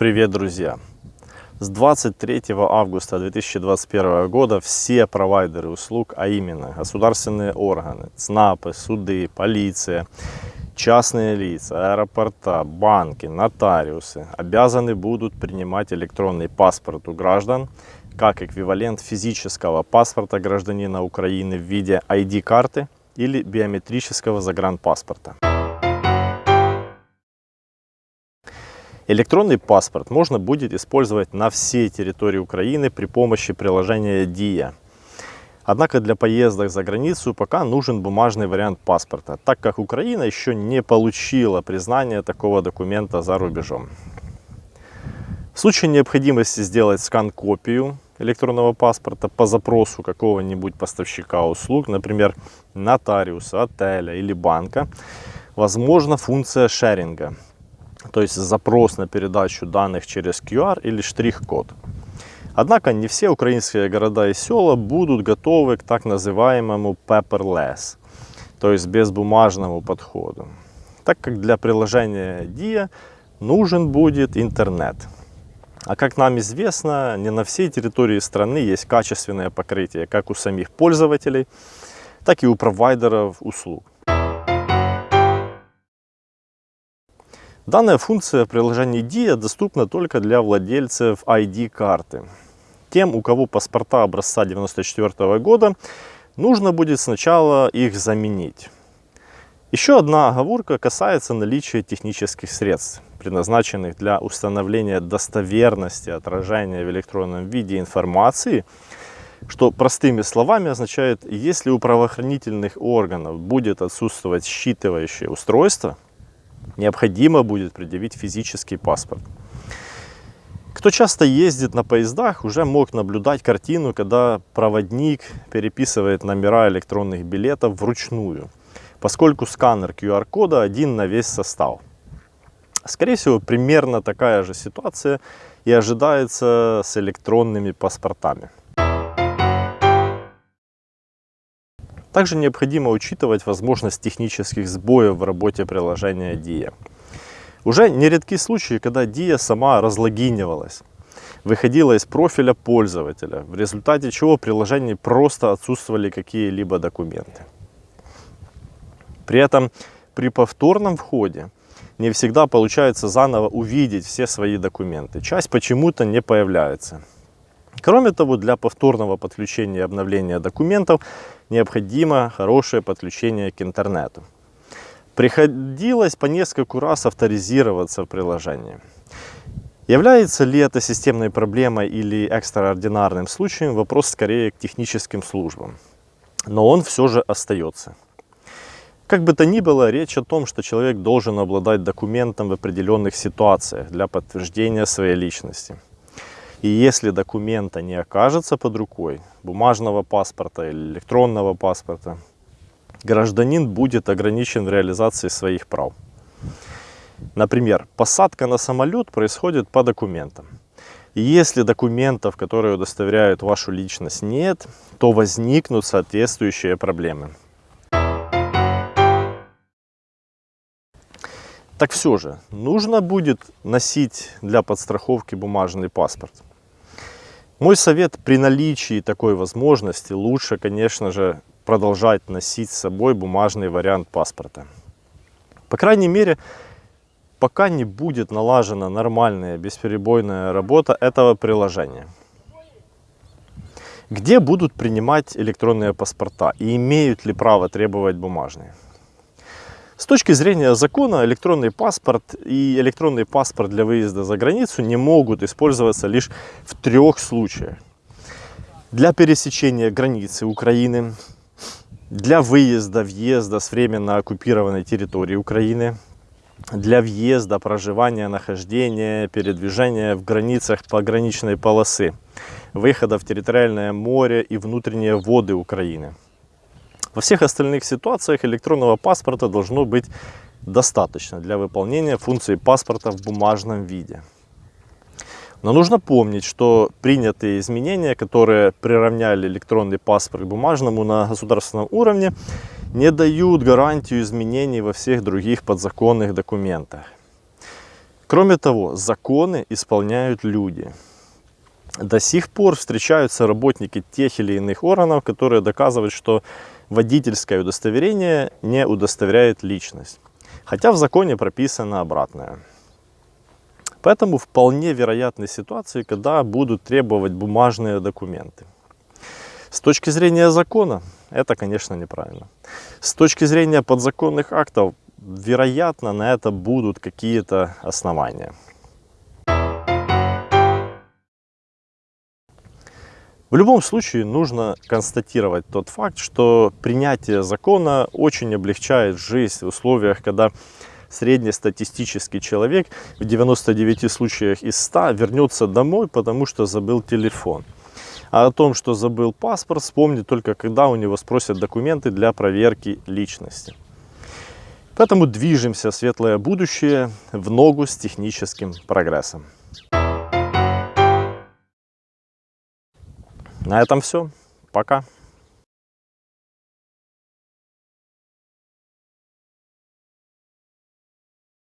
Привет, друзья! С 23 августа 2021 года все провайдеры услуг, а именно государственные органы, ЦНАПы, суды, полиция, частные лица, аэропорта, банки, нотариусы обязаны будут принимать электронный паспорт у граждан как эквивалент физического паспорта гражданина Украины в виде ID-карты или биометрического загранпаспорта. Электронный паспорт можно будет использовать на всей территории Украины при помощи приложения DIA. Однако для поездок за границу пока нужен бумажный вариант паспорта, так как Украина еще не получила признания такого документа за рубежом. В случае необходимости сделать скан-копию электронного паспорта по запросу какого-нибудь поставщика услуг, например, нотариуса, отеля или банка, возможна функция шеринга – то есть запрос на передачу данных через QR или штрих-код. Однако не все украинские города и села будут готовы к так называемому paperless, то есть безбумажному подходу, так как для приложения DIA нужен будет интернет. А как нам известно, не на всей территории страны есть качественное покрытие как у самих пользователей, так и у провайдеров услуг. Данная функция в приложении DIA доступна только для владельцев ID-карты. Тем, у кого паспорта образца 1994 года, нужно будет сначала их заменить. Еще одна оговорка касается наличия технических средств, предназначенных для установления достоверности отражения в электронном виде информации, что простыми словами означает, если у правоохранительных органов будет отсутствовать считывающее устройство, необходимо будет предъявить физический паспорт. Кто часто ездит на поездах, уже мог наблюдать картину, когда проводник переписывает номера электронных билетов вручную, поскольку сканер QR-кода один на весь состав. Скорее всего, примерно такая же ситуация и ожидается с электронными паспортами. Также необходимо учитывать возможность технических сбоев в работе приложения DIA. Уже нередки случаи, когда DIA сама разлогинивалась, выходила из профиля пользователя, в результате чего в приложении просто отсутствовали какие-либо документы. При этом при повторном входе не всегда получается заново увидеть все свои документы. Часть почему-то не появляется. Кроме того, для повторного подключения и обновления документов необходимо хорошее подключение к интернету. Приходилось по нескольку раз авторизироваться в приложении. Является ли это системной проблемой или экстраординарным случаем, вопрос скорее к техническим службам. Но он все же остается. Как бы то ни было, речь о том, что человек должен обладать документом в определенных ситуациях для подтверждения своей личности – и если документа не окажется под рукой, бумажного паспорта или электронного паспорта, гражданин будет ограничен в реализации своих прав. Например, посадка на самолет происходит по документам. И если документов, которые удостоверяют вашу личность, нет, то возникнут соответствующие проблемы. Так все же, нужно будет носить для подстраховки бумажный паспорт. Мой совет при наличии такой возможности лучше, конечно же, продолжать носить с собой бумажный вариант паспорта. По крайней мере, пока не будет налажена нормальная бесперебойная работа этого приложения. Где будут принимать электронные паспорта и имеют ли право требовать бумажные? С точки зрения закона электронный паспорт и электронный паспорт для выезда за границу не могут использоваться лишь в трех случаях. Для пересечения границы Украины, для выезда, въезда с временно оккупированной территории Украины, для въезда, проживания, нахождения, передвижения в границах пограничной полосы, выхода в территориальное море и внутренние воды Украины. Во всех остальных ситуациях электронного паспорта должно быть достаточно для выполнения функции паспорта в бумажном виде. Но нужно помнить, что принятые изменения, которые приравняли электронный паспорт к бумажному на государственном уровне, не дают гарантию изменений во всех других подзаконных документах. Кроме того, законы исполняют люди. До сих пор встречаются работники тех или иных органов, которые доказывают, что водительское удостоверение не удостоверяет личность. Хотя в законе прописано обратное. Поэтому вполне вероятны ситуации, когда будут требовать бумажные документы. С точки зрения закона, это, конечно, неправильно. С точки зрения подзаконных актов, вероятно, на это будут какие-то основания. В любом случае нужно констатировать тот факт, что принятие закона очень облегчает жизнь в условиях, когда среднестатистический человек в 99 случаях из 100 вернется домой, потому что забыл телефон. А о том, что забыл паспорт, вспомнит только когда у него спросят документы для проверки личности. Поэтому движемся в светлое будущее в ногу с техническим прогрессом. На этом все. Пока.